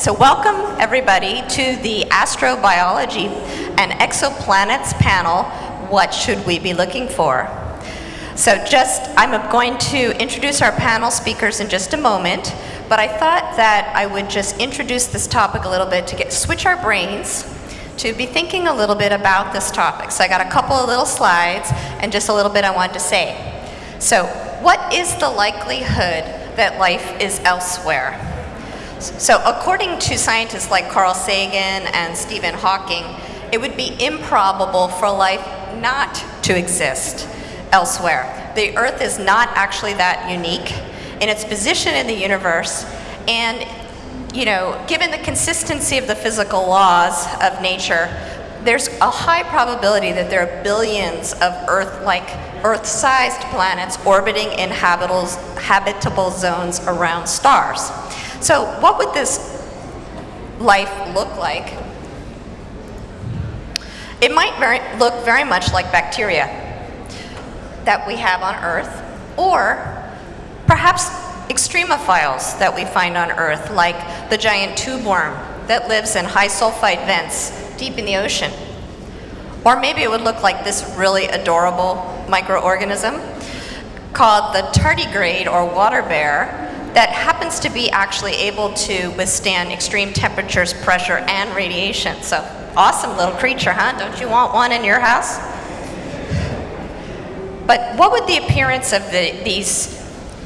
So welcome everybody to the astrobiology and exoplanets panel, What Should We Be Looking For? So just, I'm going to introduce our panel speakers in just a moment, but I thought that I would just introduce this topic a little bit to get switch our brains to be thinking a little bit about this topic. So I got a couple of little slides and just a little bit I wanted to say. So what is the likelihood that life is elsewhere? So according to scientists like Carl Sagan and Stephen Hawking, it would be improbable for life not to exist elsewhere. The Earth is not actually that unique in its position in the universe, and you know, given the consistency of the physical laws of nature, there's a high probability that there are billions of Earth-like, Earth-sized planets orbiting in habitable zones around stars. So what would this life look like? It might very, look very much like bacteria that we have on Earth, or perhaps extremophiles that we find on Earth, like the giant tube worm that lives in high sulfide vents deep in the ocean. Or maybe it would look like this really adorable microorganism called the tardigrade or water bear that happens to be actually able to withstand extreme temperatures, pressure, and radiation. So awesome little creature, huh? Don't you want one in your house? But what would the appearance of the, these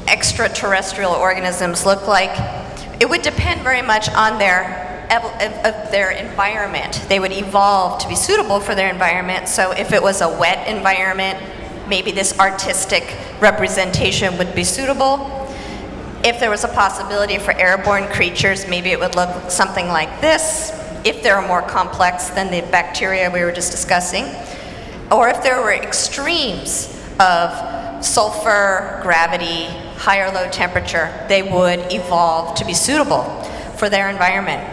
extraterrestrial organisms look like? It would depend very much on their of their environment. They would evolve to be suitable for their environment. So if it was a wet environment, maybe this artistic representation would be suitable. If there was a possibility for airborne creatures, maybe it would look something like this. If they're more complex than the bacteria we were just discussing. Or if there were extremes of sulfur, gravity, high or low temperature, they would evolve to be suitable for their environment.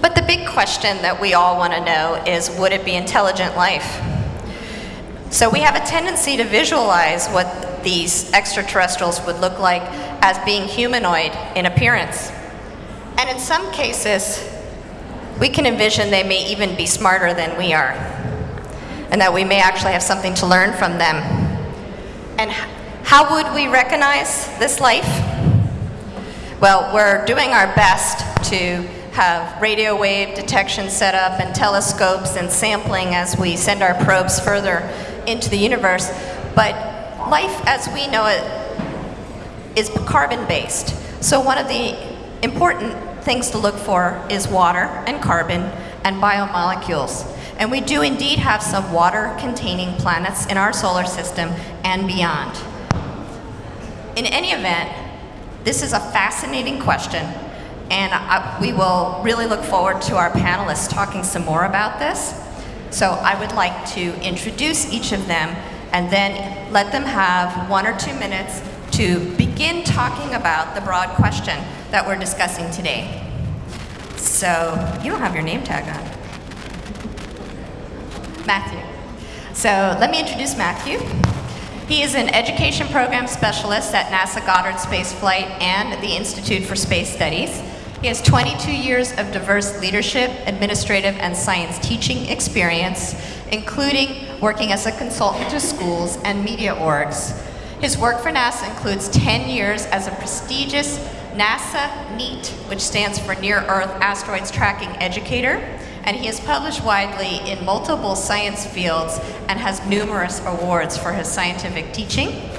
But the big question that we all want to know is, would it be intelligent life? So we have a tendency to visualize what these extraterrestrials would look like as being humanoid in appearance. And in some cases, we can envision they may even be smarter than we are, and that we may actually have something to learn from them. And how would we recognize this life? Well, we're doing our best to have radio wave detection set up and telescopes and sampling as we send our probes further into the universe. But life as we know it is carbon-based. So one of the important things to look for is water and carbon and biomolecules. And we do indeed have some water-containing planets in our solar system and beyond. In any event, this is a fascinating question and I, we will really look forward to our panelists talking some more about this. So I would like to introduce each of them and then let them have one or two minutes to begin talking about the broad question that we're discussing today. So you don't have your name tag on. Matthew. So let me introduce Matthew. He is an education program specialist at NASA Goddard Space Flight and the Institute for Space Studies. He has 22 years of diverse leadership, administrative, and science teaching experience, including working as a consultant to schools and media orgs. His work for NASA includes 10 years as a prestigious NASA NEAT, which stands for Near Earth Asteroids Tracking Educator, and he has published widely in multiple science fields and has numerous awards for his scientific teaching.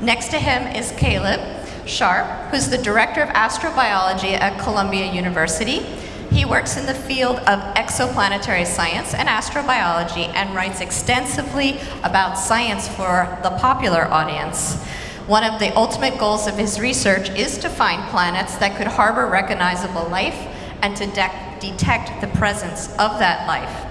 Next to him is Caleb, Scharf, who's the Director of Astrobiology at Columbia University. He works in the field of exoplanetary science and astrobiology and writes extensively about science for the popular audience. One of the ultimate goals of his research is to find planets that could harbor recognizable life and to de detect the presence of that life.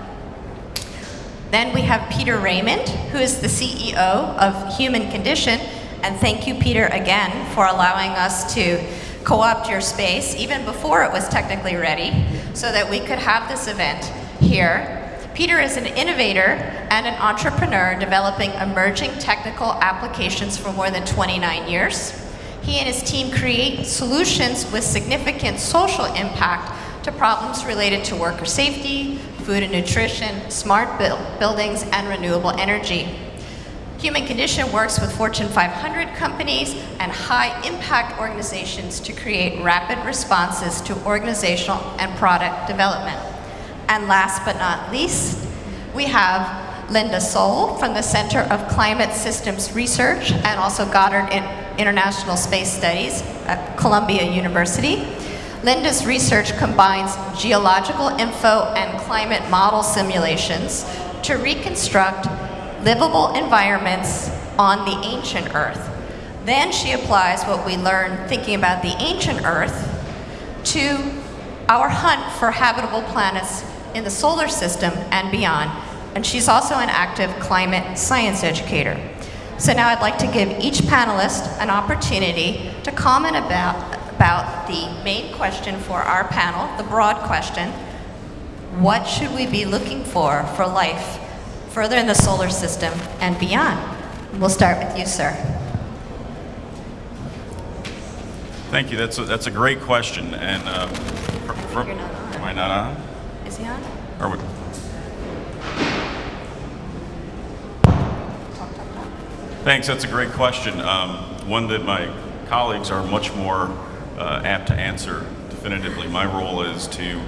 Then we have Peter Raymond, who is the CEO of Human Condition, and thank you, Peter, again, for allowing us to co-opt your space, even before it was technically ready, so that we could have this event here. Peter is an innovator and an entrepreneur developing emerging technical applications for more than 29 years. He and his team create solutions with significant social impact to problems related to worker safety, food and nutrition, smart buildings, and renewable energy. Human Condition works with Fortune 500 companies and high impact organizations to create rapid responses to organizational and product development. And last but not least, we have Linda Sohl from the Center of Climate Systems Research and also Goddard International Space Studies at Columbia University. Linda's research combines geological info and climate model simulations to reconstruct livable environments on the ancient Earth. Then she applies what we learned thinking about the ancient Earth to our hunt for habitable planets in the solar system and beyond. And she's also an active climate science educator. So now I'd like to give each panelist an opportunity to comment about, about the main question for our panel, the broad question, what should we be looking for for life further in the solar system and beyond. We'll start with you, sir. Thank you. That's a, that's a great question. And uh, for, not on. am I not on? Is he on? Are we? Thanks. That's a great question. Um, one that my colleagues are much more uh, apt to answer definitively. My role is to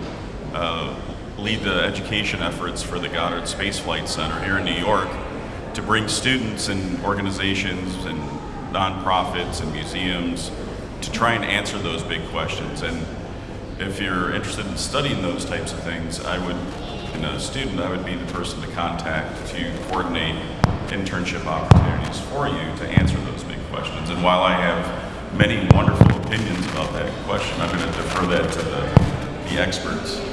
uh, lead the education efforts for the Goddard Space Flight Center here in New York to bring students and organizations and nonprofits and museums to try and answer those big questions. And if you're interested in studying those types of things, I would, in a student, I would be the person to contact to coordinate internship opportunities for you to answer those big questions. And while I have many wonderful opinions about that question, I'm going to defer that to the, the experts.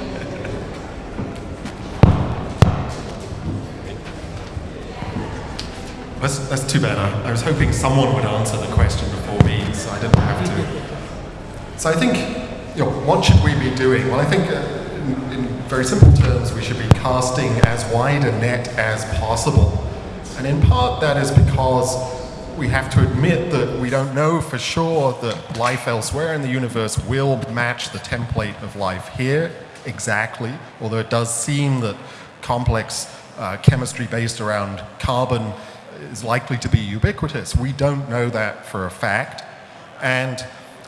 That's, that's too bad. I, I, was hoping someone would answer the question before me, so I didn't have to. So I think, you know, what should we be doing? Well, I think uh, in, in very simple terms, we should be casting as wide a net as possible. And in part, that is because we have to admit that we don't know for sure that life elsewhere in the universe will match the template of life here exactly, although it does seem that complex uh, chemistry based around carbon is likely to be ubiquitous. We don't know that for a fact. And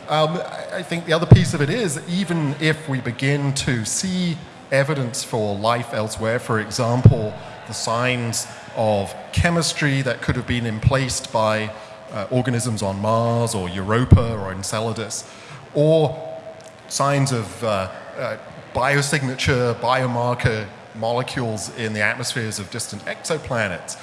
um, I think the other piece of it is, even if we begin to see evidence for life elsewhere, for example, the signs of chemistry that could have been emplaced by uh, organisms on Mars or Europa or Enceladus, or signs of uh, uh, biosignature, biomarker molecules in the atmospheres of distant exoplanets,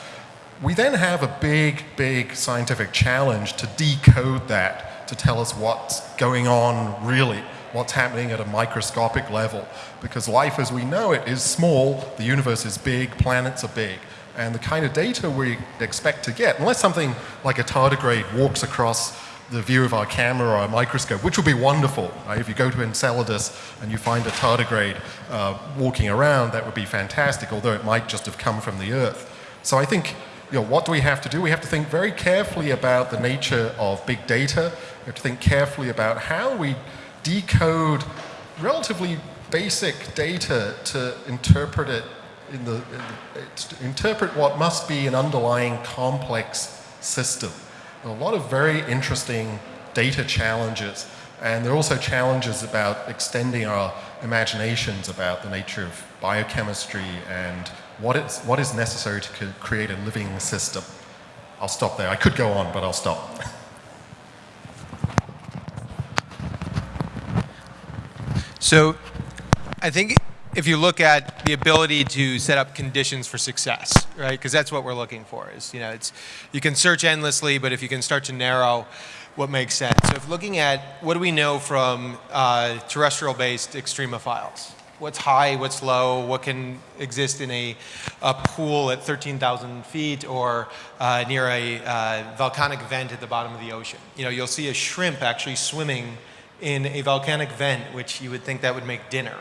we then have a big, big scientific challenge to decode that, to tell us what's going on really, what's happening at a microscopic level. Because life as we know it is small, the universe is big, planets are big. And the kind of data we expect to get, unless something like a tardigrade walks across the view of our camera or our microscope, which would be wonderful. Right? If you go to Enceladus and you find a tardigrade uh, walking around, that would be fantastic, although it might just have come from the Earth. So I think you know, what do we have to do? We have to think very carefully about the nature of big data. We have to think carefully about how we decode relatively basic data to interpret it in the, in the interpret what must be an underlying complex system. a lot of very interesting data challenges. And there are also challenges about extending our imaginations about the nature of biochemistry and what is, what is necessary to create a living system. I'll stop there. I could go on, but I'll stop. So I think if you look at the ability to set up conditions for success, right? Because that's what we're looking for is, you know, it's, you can search endlessly, but if you can start to narrow what makes sense. So if looking at what do we know from uh, terrestrial-based extremophiles, what's high, what's low, what can exist in a, a pool at 13,000 feet or uh, near a uh, volcanic vent at the bottom of the ocean. You know, you'll see a shrimp actually swimming in a volcanic vent, which you would think that would make dinner.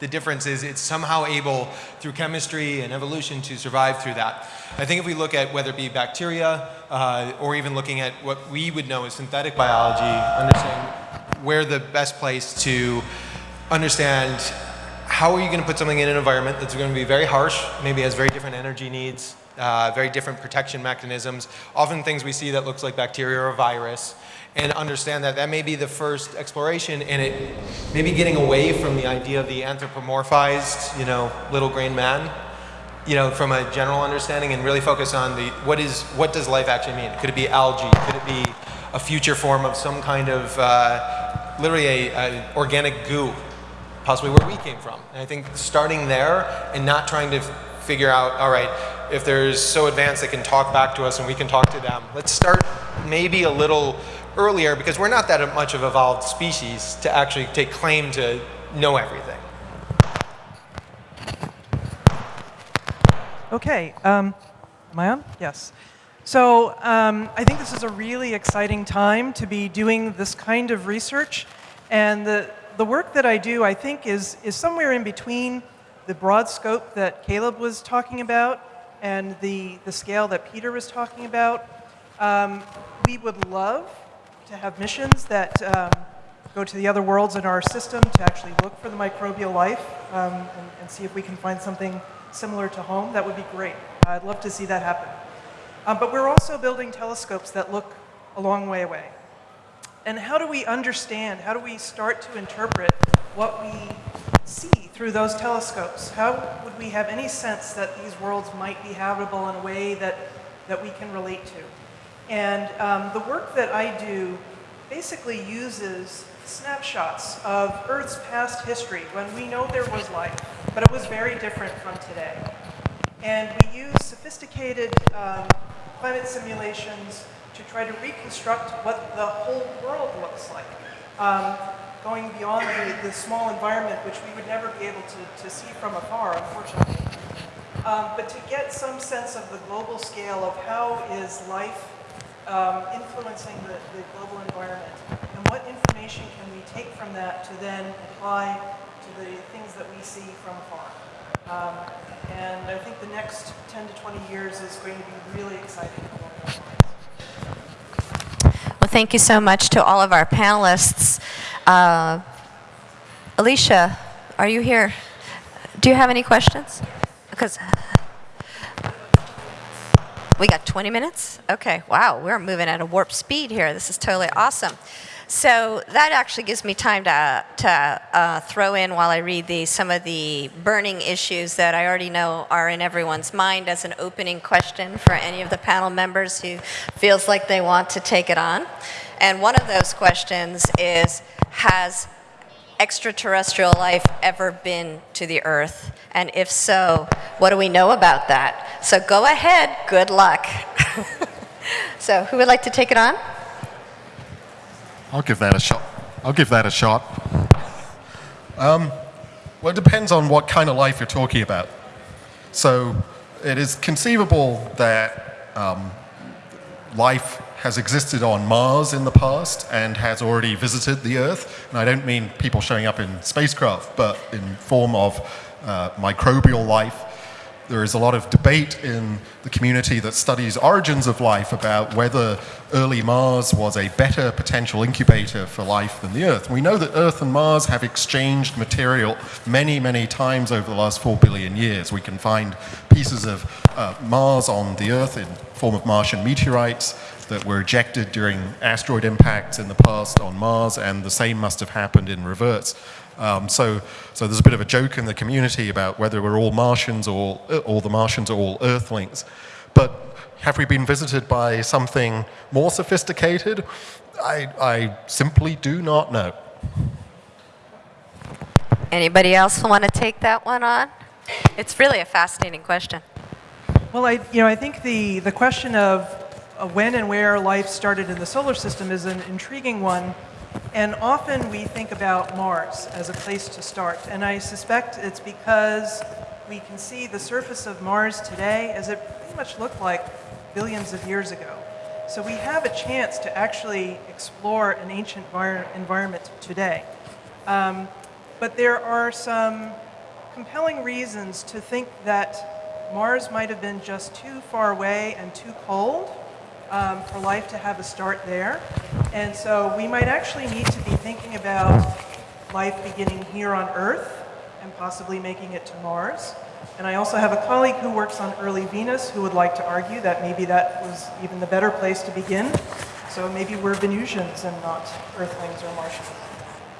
The difference is it's somehow able, through chemistry and evolution, to survive through that. I think if we look at whether it be bacteria uh, or even looking at what we would know as synthetic biology, understand where the best place to understand how are you going to put something in an environment that's going to be very harsh, maybe has very different energy needs, uh, very different protection mechanisms, often things we see that looks like bacteria or virus, and understand that that may be the first exploration and it maybe getting away from the idea of the anthropomorphized, you know, little green man, you know, from a general understanding and really focus on the what is what does life actually mean? Could it be algae? Could it be a future form of some kind of uh, literally a, a organic goo possibly where we came from. And I think starting there and not trying to figure out, all right, if there's so advanced they can talk back to us and we can talk to them. Let's start maybe a little earlier because we're not that much of evolved species to actually take claim to know everything. Okay, um, am I on? Yes. So um, I think this is a really exciting time to be doing this kind of research. And the, the work that I do, I think, is, is somewhere in between the broad scope that Caleb was talking about and the, the scale that Peter was talking about. Um, we would love to have missions that um, go to the other worlds in our system to actually look for the microbial life um, and, and, see if we can find something similar to home. That would be great. I'd love to see that happen. Um, but we're also building telescopes that look a long way away. And how do we understand, how do we start to interpret what we see through those telescopes? How would we have any sense that these worlds might be habitable in a way that, that we can relate to? And um, the work that I do basically uses snapshots of Earth's past history when we know there was life, but it was very different from today. And we use sophisticated um, climate simulations to try to reconstruct what the whole world looks like, um, going beyond the, the, small environment which we would never be able to, to see from afar, unfortunately. Um, but to get some sense of the global scale of how is life um, influencing the, the global environment, and what information can we take from that to then apply to the things that we see from afar. Um, and I think the next 10 to 20 years is going to be really exciting thank you so much to all of our panelists. Uh, Alicia, are you here? Do you have any questions? Because we got 20 minutes? Okay, wow, we're moving at a warp speed here. This is totally awesome. So that actually gives me time to, to uh, throw in while I read these some of the burning issues that I already know are in everyone's mind as an opening question for any of the panel members who feels like they want to take it on. And one of those questions is, has extraterrestrial life ever been to the Earth? And if so, what do we know about that? So go ahead, good luck. so who would like to take it on? I'll give that a shot. I'll give that a shot. Um, well, it depends on what kind of life you're talking about. So it is conceivable that um, life has existed on Mars in the past and has already visited the Earth. And I don't mean people showing up in spacecraft, but in form of uh, microbial life there is a lot of debate in the community that studies origins of life about whether early Mars was a better potential incubator for life than the Earth. We know that Earth and Mars have exchanged material many, many times over the last four billion years. We can find pieces of uh, Mars on the Earth in form of Martian meteorites that were ejected during asteroid impacts in the past on Mars, and the same must have happened in reverse. Um, so, so there's a bit of a joke in the community about whether we're all Martians or, or the Martians are all Earthlings. But have we been visited by something more sophisticated? I, I simply do not know. Anybody else want to take that one on? It's really a fascinating question. Well, I, you know, I think the, the question of uh, when and where life started in the solar system is an intriguing one and often we think about Mars as a place to start. And I suspect it's because we can see the surface of Mars today as it pretty much looked like billions of years ago. So we have a chance to actually explore an ancient environment today. Um, but there are some compelling reasons to think that Mars might have been just too far away and too cold um, for life to have a start there. And so we might actually need to be thinking about life beginning here on Earth and possibly making it to Mars. And I also have a colleague who works on early Venus who would like to argue that maybe that was even the better place to begin. So maybe we're Venusians and not Earthlings or Martians.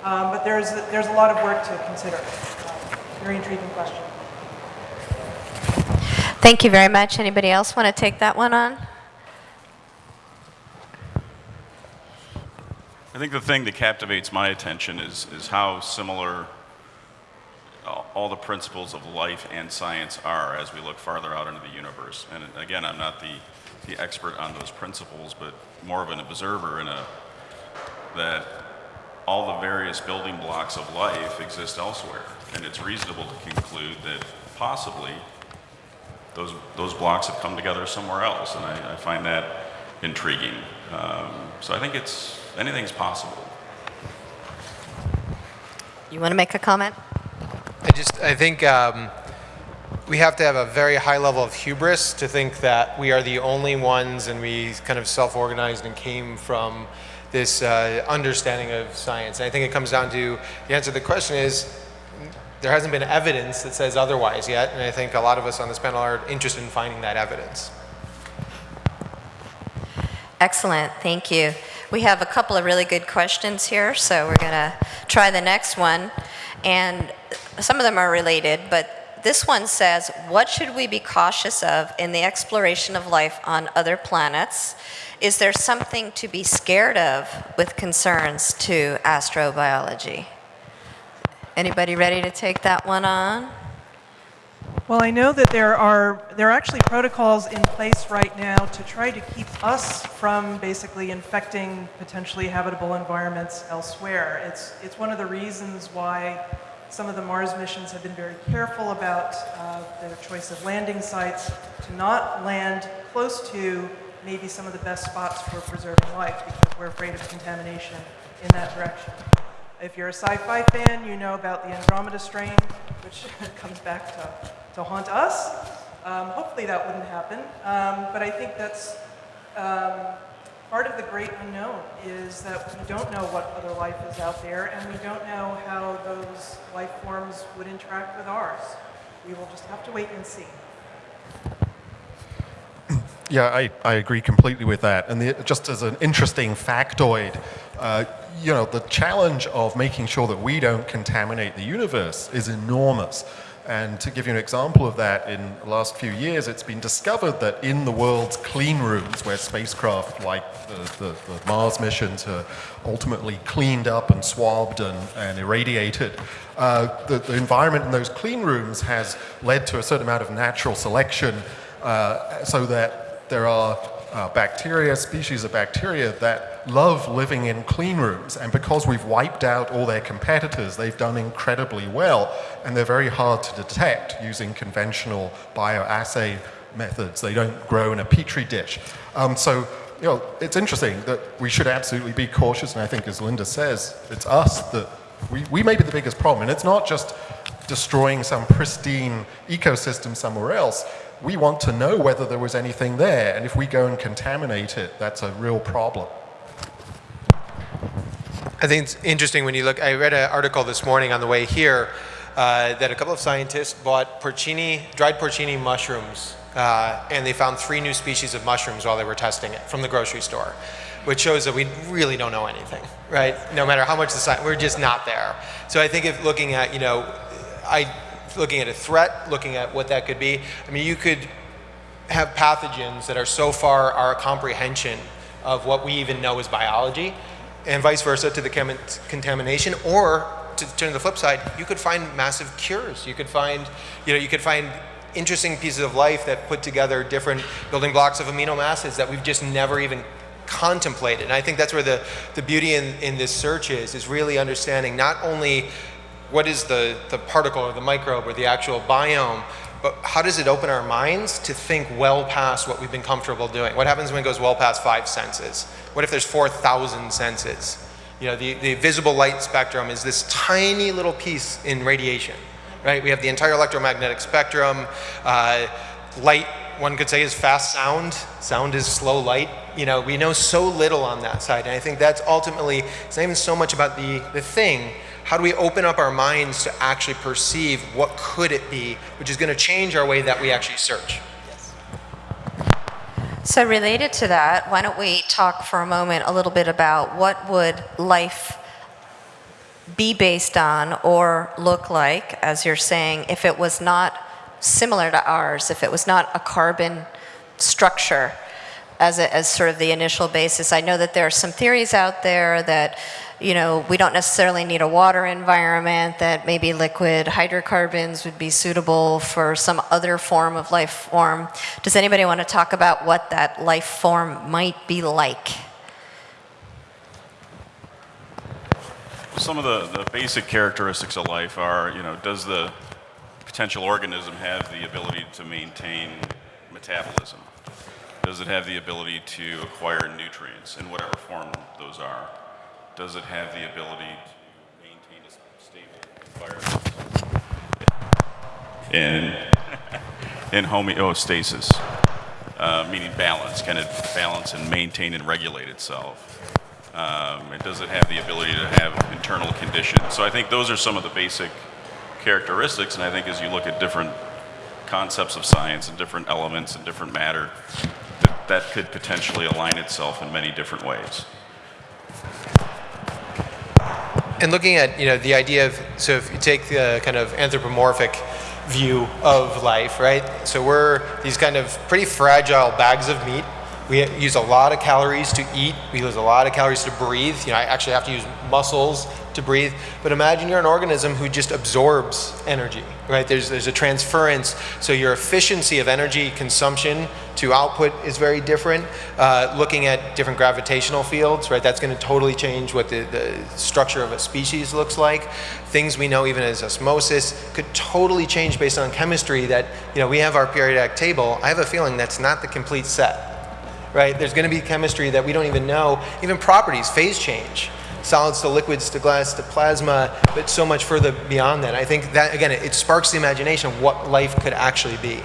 Um, but there's, there's a lot of work to consider. Um, very intriguing question. Thank you very much. Anybody else want to take that one on? I think the thing that captivates my attention is, is how similar all- the principles of life and science are as we look farther out into the universe. And again, I'm not the, the expert on those principles, but more of an observer in a, that all the various building blocks of life exist elsewhere. And it's reasonable to conclude that possibly those, those blocks have come together somewhere else. And I, I find that intriguing. Um, so I think it's, anything's possible. You want to make a comment? I just, I think um, we have to have a very high level of hubris to think that we are the only ones and we kind of self-organized and came from this uh, understanding of science. And I think it comes down to, the answer to the question is, there hasn't been evidence that says otherwise yet, and I think a lot of us on this panel are interested in finding that evidence. Excellent, thank you. We have a couple of really good questions here, so we're going to try the next one. And some of them are related, but this one says, what should we be cautious of in the exploration of life on other planets? Is there something to be scared of with concerns to astrobiology? Anybody ready to take that one on? Well, I know that there are there are actually protocols in place right now to try to keep us from basically infecting potentially habitable environments elsewhere. It's it's one of the reasons why some of the Mars missions have been very careful about uh, their choice of landing sites to not land close to maybe some of the best spots for preserving life because we're afraid of contamination in that direction. If you're a sci-fi fan, you know about the Andromeda strain, which comes back to, to haunt us. Um, hopefully that wouldn't happen, um, but I think that's um, part of the great unknown is that we don't know what other life is out there, and we don't know how those life forms would interact with ours. We will just have to wait and see. Yeah, I, I agree completely with that. And the, just as an interesting factoid, uh, you know, the challenge of making sure that we don't contaminate the universe is enormous. And to give you an example of that, in the last few years, it's been discovered that in the world's clean rooms, where spacecraft like the, the, the Mars missions are ultimately cleaned up and swabbed and, and irradiated, uh, the, the environment in those clean rooms has led to a certain amount of natural selection uh, so that there are uh, bacteria, species of bacteria that love living in clean rooms. And because we've wiped out all their competitors, they've done incredibly well. And they're very hard to detect using conventional bioassay methods. They don't grow in a petri dish. Um, so, you know, it's interesting that we should absolutely be cautious. And I think, as Linda says, it's us that we, we may be the biggest problem. And it's not just destroying some pristine ecosystem somewhere else we want to know whether there was anything there. And if we go and contaminate it, that's a real problem. I think it's interesting when you look, I read an article this morning on the way here uh, that a couple of scientists bought porcini, dried porcini mushrooms, uh, and they found three new species of mushrooms while they were testing it from the grocery store, which shows that we really don't know anything, right? No matter how much the science, we're just not there. So I think if looking at, you know, I, looking at a threat, looking at what that could be, I mean, you could have pathogens that are so far our comprehension of what we even know is biology and vice versa to the contamination or to turn to the flip side, you could find massive cures. You could find, you know, you could find interesting pieces of life that put together different building blocks of amino acids that we've just never even contemplated. And I think that's where the, the beauty in, in this search is, is really understanding not only what is the, the particle or the microbe or the actual biome, but how does it open our minds to think well past what we've been comfortable doing? What happens when it goes well past five senses? What if there's 4,000 senses? You know, the, the visible light spectrum is this tiny little piece in radiation. right? We have the entire electromagnetic spectrum. Uh, light, one could say, is fast sound. Sound is slow light. You know, we know so little on that side, and I think that's ultimately, it's not even so much about the, the thing, how do we open up our minds to actually perceive what could it be, which is going to change our way that we actually search. So related to that, why don't we talk for a moment a little bit about what would life be based on or look like, as you're saying, if it was not similar to ours, if it was not a carbon structure as, a, as sort of the initial basis. I know that there are some theories out there that, you know, we don't necessarily need a water environment, that maybe liquid hydrocarbons would be suitable for some other form of life form. Does anybody want to talk about what that life form might be like? Some of the, the basic characteristics of life are, you know, does the potential organism have the ability to maintain metabolism? Does it have the ability to acquire nutrients in whatever form those are? Does it have the ability to maintain a stable environment? In, in homeostasis, uh, meaning balance. Can it balance and maintain and regulate itself? Um, and does it have the ability to have internal conditions? So I think those are some of the basic characteristics, and I think as you look at different concepts of science and different elements and different matter, that, that could potentially align itself in many different ways. And looking at you know the idea of so if you take the kind of anthropomorphic view of life, right? So we're these kind of pretty fragile bags of meat. We use a lot of calories to eat. We use a lot of calories to breathe. You know, I actually have to use muscles to breathe. But imagine you're an organism who just absorbs energy, right? There's, there's a transference. So your efficiency of energy consumption to output is very different. Uh, looking at different gravitational fields, right? That's going to totally change what the, the structure of a species looks like. Things we know even as osmosis could totally change based on chemistry that, you know, we have our periodic table. I have a feeling that's not the complete set right? There's going to be chemistry that we don't even know, even properties, phase change solids to liquids to glass to plasma, but so much further beyond that. I think that, again, it, it sparks the imagination of what life could actually be.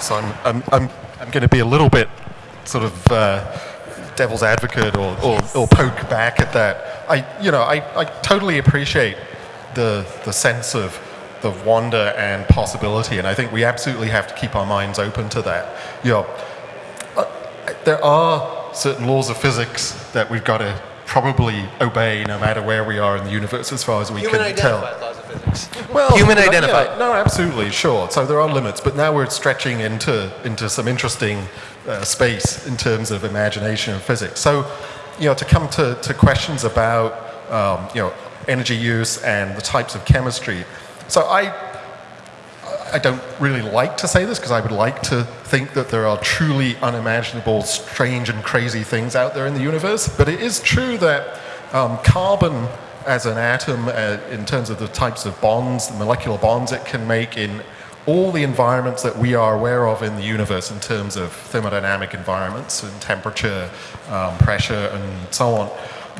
So I'm, I'm, I'm, I'm going to be a little bit sort of uh, devil's advocate or, or, or, poke back at that. I, you know, I, I totally appreciate the, the sense of the wonder and possibility, and I think we absolutely have to keep our minds open to that. You know, uh, there are certain laws of physics that we've got to probably obey no matter where we are in the universe as far as we Human can tell. laws of physics. Well, Human yeah, no, absolutely, sure. So there are limits, but now we're stretching into, into some interesting uh, space in terms of imagination and physics. So, you know, to come to, to questions about, um, you know, energy use and the types of chemistry. So I I don't really like to say this because I would like to think that there are truly unimaginable, strange and crazy things out there in the universe, but it is true that um, carbon as an atom, uh, in terms of the types of bonds, the molecular bonds it can make in all the environments that we are aware of in the universe in terms of thermodynamic environments and temperature, um, pressure, and so on,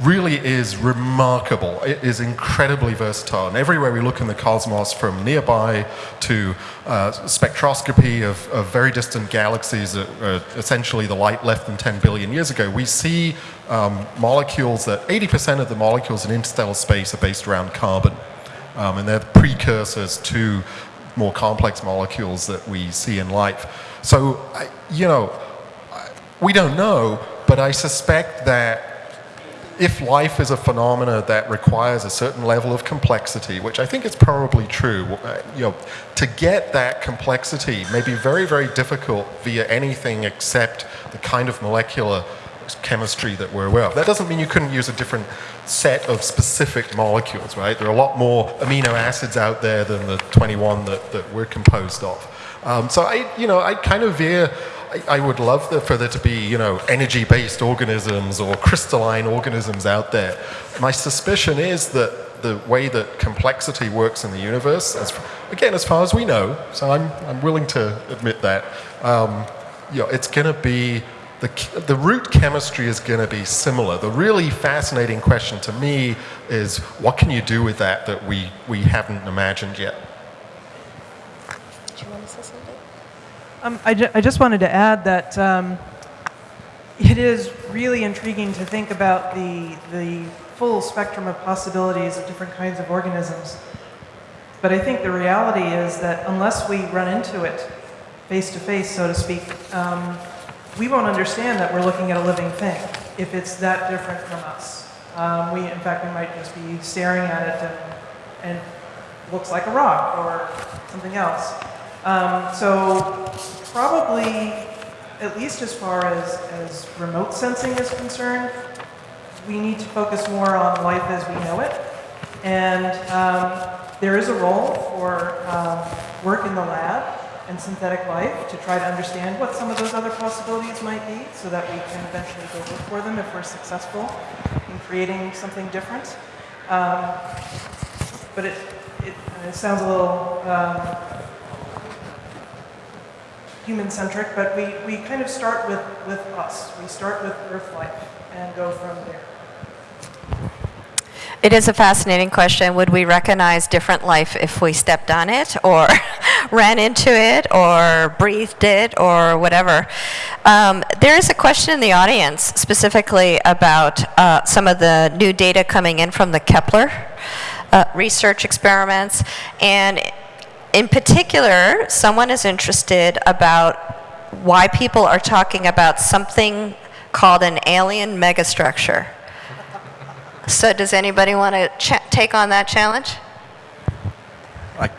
really is remarkable. It is incredibly versatile. And everywhere we look in the cosmos, from nearby to uh, spectroscopy of, of, very distant galaxies, uh, essentially the light left than 10 billion years ago, we see um, molecules that 80% of the molecules in interstellar space are based around carbon. Um, and they're precursors to more complex molecules that we see in life. So, you know, we don't know, but I suspect that if life is a phenomena that requires a certain level of complexity, which I think is probably true, uh, you know, to get that complexity may be very, very difficult via anything except the kind of molecular chemistry that we're aware of. That doesn't mean you couldn't use a different set of specific molecules, right? There are a lot more amino acids out there than the 21 that, that we're composed of. Um, so I, you know, I kind of veer I, would love the, for there to be, you know, energy-based organisms or crystalline organisms out there. My suspicion is that the way that complexity works in the universe, as, again, as far as we know, so I'm, I'm willing to admit that, um, you know, it's going to be the, the root chemistry is going to be similar. The really fascinating question to me is what can you do with that that we, we haven't imagined yet? Do you want to say something? Um, I, ju- I just wanted to add that um, it is really intriguing to think about the, the full spectrum of possibilities of different kinds of organisms. But I think the reality is that unless we run into it face to face, so to speak, um, we won't understand that we're looking at a living thing if it's that different from us. Um, we, in fact, we might just be staring at it and, and it looks like a rock or something else. Um, so probably, at least as far as, as remote sensing is concerned, we need to focus more on life as we know it. And um, there is a role for um, work in the lab and synthetic life to try to understand what some of those other possibilities might be so that we can eventually go look for them if we're successful in creating something different. Um, but it, it, it sounds a little um, human-centric, but we, we kind of start with, with us. We start with Earth life and go from there. It is a fascinating question. Would we recognize different life if we stepped on it or ran into it or breathed it or whatever? Um, there is a question in the audience specifically about uh, some of the new data coming in from the Kepler uh, research experiments. And in particular, someone is interested about why people are talking about something called an alien megastructure. So does anybody want to take on that challenge? I,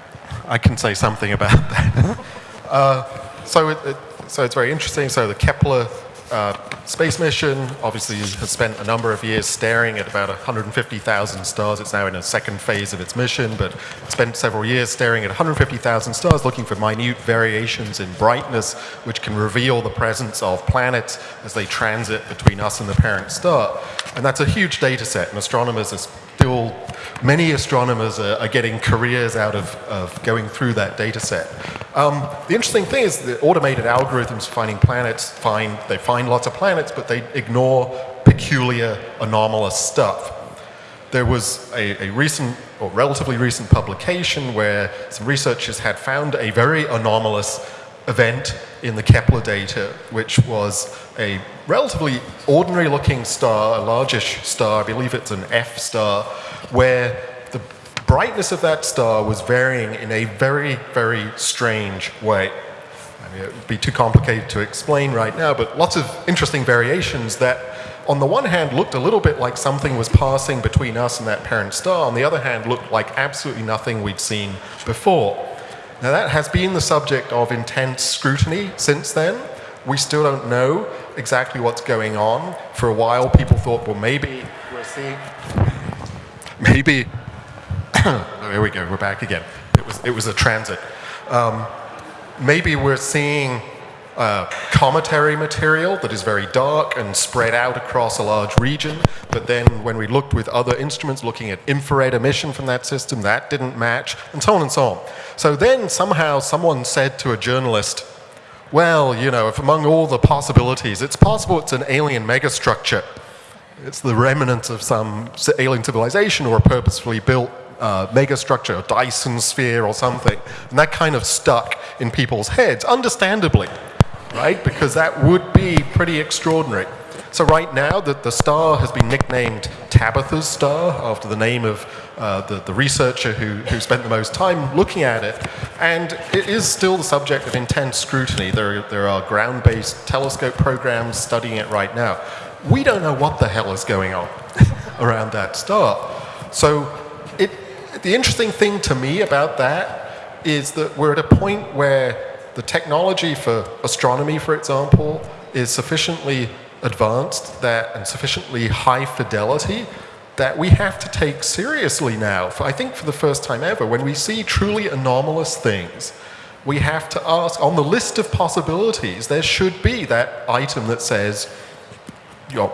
I can say something about that. uh, so, it, it, so it's very interesting. So the Kepler uh, space mission obviously has spent a number of years staring at about 150,000 stars. It's now in a second phase of its mission, but spent several years staring at 150,000 stars, looking for minute variations in brightness, which can reveal the presence of planets as they transit between us and the parent star. And that's a huge data set, and astronomers are still, many astronomers are, are getting careers out of, of going through that data set. Um, the interesting thing is the automated algorithms finding planets find, they find lots of planets, but they ignore peculiar anomalous stuff. There was a, a, recent, or relatively recent publication where some researchers had found a very anomalous event in the Kepler data, which was a relatively ordinary looking star, a largish star, I believe it's an F star, where the brightness of that star was varying in a very, very strange way. I mean, it would be too complicated to explain right now, but lots of interesting variations that on the one hand looked a little bit like something was passing between us and that parent star, on the other hand looked like absolutely nothing we'd seen before. Now that has been the subject of intense scrutiny since then. We still don't know exactly what's going on. For a while people thought, well maybe we're seeing, maybe, oh, here we go, we're back again. It was, it was a transit. Um, maybe we're seeing uh, cometary material that is very dark and spread out across a large region. But then when we looked with other instruments looking at infrared emission from that system, that didn't match, and so on and so on. So then somehow someone said to a journalist, well, you know, if among all the possibilities, it's possible it's an alien megastructure. It's the remnant of some alien civilization or a purposefully built uh, megastructure, a Dyson sphere or something. And that kind of stuck in people's heads, understandably right? Because that would be pretty extraordinary. So right now, the, the star has been nicknamed Tabitha's star after the name of uh, the, the researcher who, who spent the most time looking at it. And it is still the subject of intense scrutiny. There, there are ground-based telescope programs studying it right now. We don't know what the hell is going on around that star. So it, the interesting thing to me about that is that we're at a point where the technology for astronomy, for example, is sufficiently advanced that and sufficiently high fidelity that we have to take seriously now. For, I think for the first time ever, when we see truly anomalous things, we have to ask, on the list of possibilities, there should be that item that says, your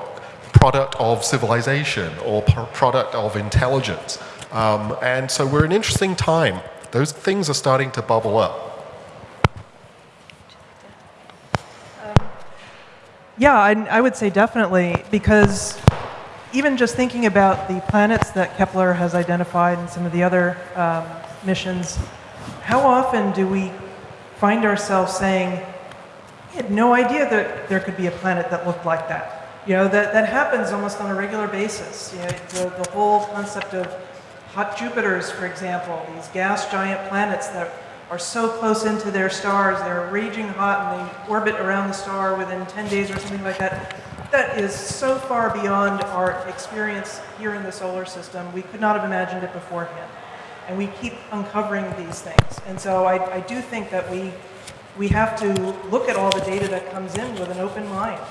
product of civilization or product of intelligence. Um, and so we're in an interesting time. Those things are starting to bubble up. Yeah, I, I would say definitely, because even just thinking about the planets that Kepler has identified and some of the other um, missions, how often do we find ourselves saying, we had no idea that there could be a planet that looked like that? You know, that, that happens almost on a regular basis. You know, the, the whole concept of hot Jupiters, for example, these gas giant planets that are so close into their stars, they're raging hot and they orbit around the star within 10 days or something like that. That is so far beyond our experience here in the solar system. We could not have imagined it beforehand. And we keep uncovering these things. And so I, I do think that we, we have to look at all the data that comes in with an open mind.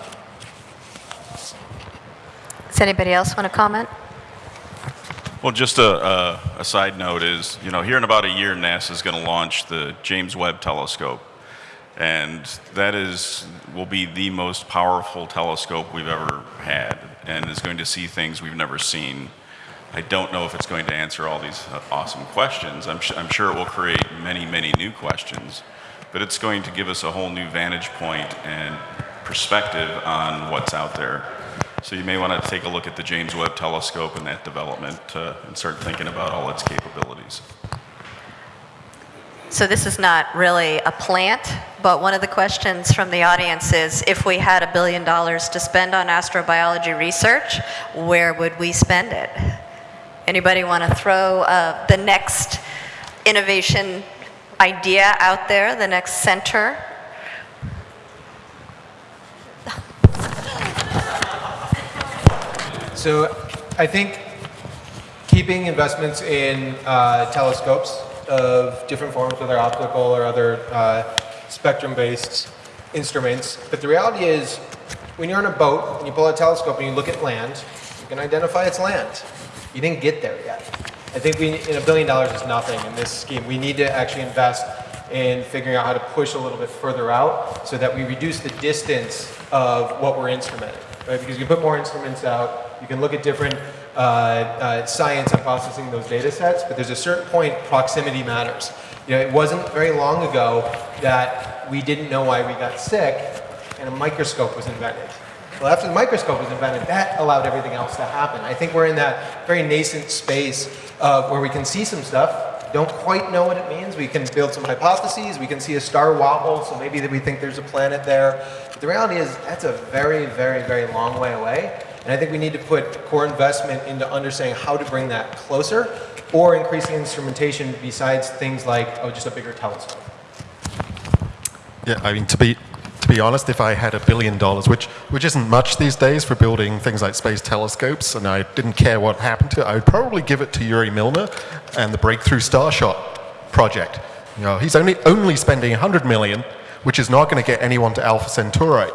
Does anybody else want to comment? Well, just a, a, a side note is, you know, here in about a year, NASA is going to launch the James Webb Telescope. And that is, will be the most powerful telescope we've ever had and is going to see things we've never seen. I don't know if it's going to answer all these awesome questions. I'm, I'm sure it will create many, many new questions, but it's going to give us a whole new vantage point and perspective on what's out there. So you may want to take a look at the James Webb Telescope and that development uh, and start thinking about all its capabilities. So this is not really a plant, but one of the questions from the audience is, if we had a billion dollars to spend on astrobiology research, where would we spend it? Anybody want to throw uh, the next innovation idea out there, the next center? So I think keeping investments in uh, telescopes of different forms, whether optical or other uh, spectrum-based instruments. But the reality is, when you're on a boat and you pull a telescope and you look at land, you can identify it's land. You didn't get there yet. I think we, in a billion dollars is nothing in this scheme. We need to actually invest in figuring out how to push a little bit further out so that we reduce the distance of what we're instrumenting. Right? Because you put more instruments out, you can look at different uh, uh, science on processing those data sets, but there's a certain point proximity matters. You know, it wasn't very long ago that we didn't know why we got sick and a microscope was invented. Well, after the microscope was invented, that allowed everything else to happen. I think we're in that very nascent space of where we can see some stuff, don't quite know what it means. We can build some hypotheses. We can see a star wobble, so maybe that we think there's a planet there. But the reality is that's a very, very, very long way away. And I think we need to put core investment into understanding how to bring that closer or increasing instrumentation besides things like, oh, just a bigger telescope. Yeah, I mean, to be, be honest, if I had a billion dollars, which, which isn't much these days for building things like space telescopes, and I didn't care what happened to it, I would probably give it to Yuri Milner and the Breakthrough Starshot project. You know, he's only, only spending 100 million, which is not going to get anyone to Alpha Centauri.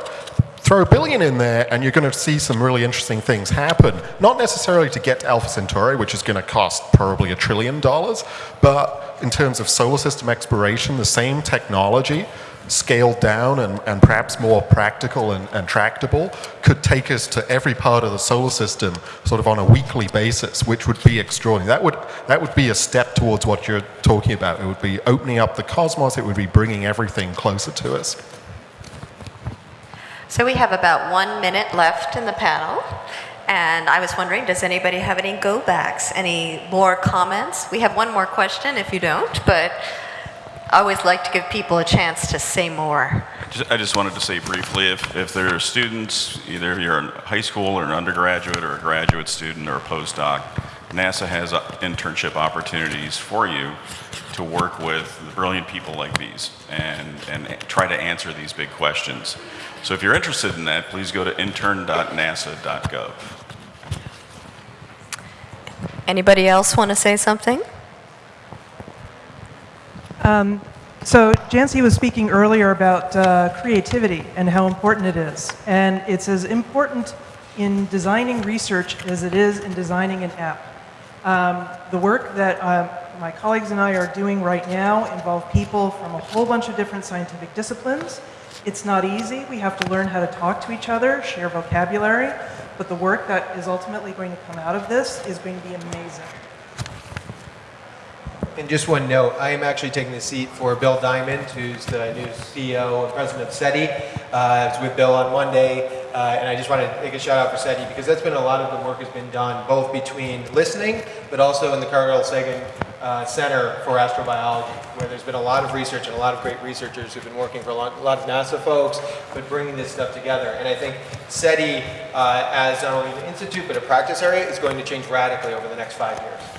Throw a billion in there, and you're going to see some really interesting things happen. Not necessarily to get to Alpha Centauri, which is going to cost probably a trillion dollars, but in terms of solar system exploration, the same technology scaled down and, and perhaps more practical and, and, tractable could take us to every part of the solar system sort of on a weekly basis, which would be extraordinary. That would, that would be a step towards what you're talking about. It would be opening up the cosmos. It would be bringing everything closer to us. So we have about one minute left in the panel. And I was wondering, does anybody have any go backs, any more comments? We have one more question if you don't, but I always like to give people a chance to say more. I just wanted to say briefly, if, if there are students, either you're in high school or an undergraduate or a graduate student or a postdoc, NASA has uh, internship opportunities for you to work with brilliant people like these and, and try to answer these big questions. So if you're interested in that, please go to intern.nasa.gov. Anybody else want to say something? Um, so Jancy was speaking earlier about uh, creativity and how important it is. And it's as important in designing research as it is in designing an app. Um, the work that um, my colleagues and I are doing right now involve people from a whole bunch of different scientific disciplines. It's not easy. We have to learn how to talk to each other, share vocabulary, but the work that is ultimately going to come out of this is going to be amazing. And just one note, I am actually taking the seat for Bill Diamond, who's the new CEO and president of SETI. Uh, I was with Bill on Monday. uh, and I just want to make a shout out for SETI because that's been a lot of the work has been done both between listening, but also in the Carl Sagan uh, Center for Astrobiology, where there's been a lot of research and a lot of great researchers who've been working for a lot, a lot of NASA folks, but bringing this stuff together. And I think SETI, uh, as not only an institute but a practice area, is going to change radically over the next five years.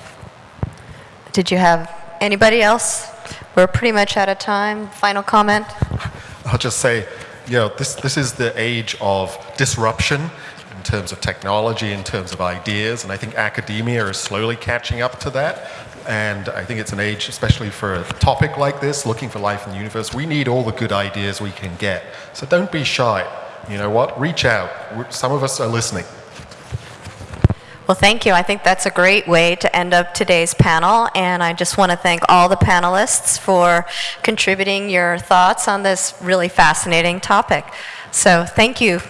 Did you have anybody else? We're pretty much out of time. Final comment? I'll just say, you know, this, this is the age of disruption in terms of technology, in terms of ideas, and I think academia is slowly catching up to that. And I think it's an age, especially for a topic like this, looking for life in the universe, we need all the good ideas we can get. So don't be shy. You know what? Reach out. Some of us are listening. Well, thank you. I think that's a great way to end up today's panel. And I just want to thank all the panelists for contributing your thoughts on this really fascinating topic. So thank you.